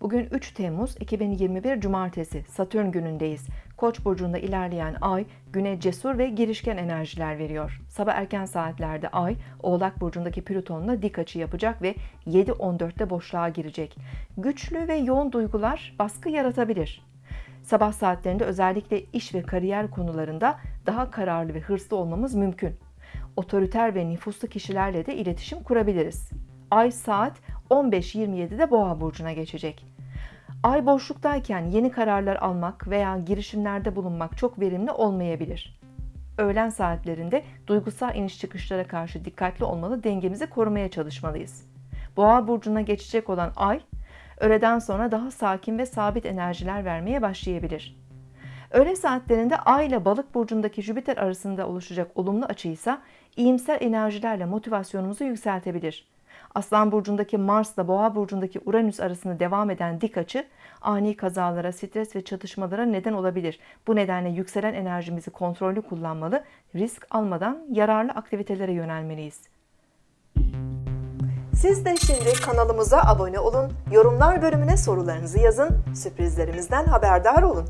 Bugün 3 Temmuz 2021 Cumartesi Satürn günündeyiz. Koç burcunda ilerleyen ay güne cesur ve girişken enerjiler veriyor. Sabah erken saatlerde ay Oğlak burcundaki Plüton'la dik açı yapacak ve 7.14'te boşluğa girecek. Güçlü ve yoğun duygular baskı yaratabilir. Sabah saatlerinde özellikle iş ve kariyer konularında daha kararlı ve hırslı olmamız mümkün. Otoriter ve nüfuslu kişilerle de iletişim kurabiliriz. Ay saat 15.27'de Boğa burcuna geçecek. Ay boşluktayken yeni kararlar almak veya girişimlerde bulunmak çok verimli olmayabilir. Öğlen saatlerinde duygusal iniş çıkışlara karşı dikkatli olmalı, dengemizi korumaya çalışmalıyız. Boğa burcuna geçecek olan ay, öğleden sonra daha sakin ve sabit enerjiler vermeye başlayabilir. Öğle saatlerinde Ay ile Balık burcundaki Jüpiter arasında oluşacak olumlu açı ise iyimser enerjilerle motivasyonumuzu yükseltebilir. Aslan burcundaki Mars ile Boğa burcundaki Uranüs arasında devam eden dik açı ani kazalara, stres ve çatışmalara neden olabilir. Bu nedenle yükselen enerjimizi kontrollü kullanmalı, risk almadan yararlı aktivitelere yönelmeliyiz. Siz de şimdi kanalımıza abone olun, yorumlar bölümüne sorularınızı yazın, sürprizlerimizden haberdar olun.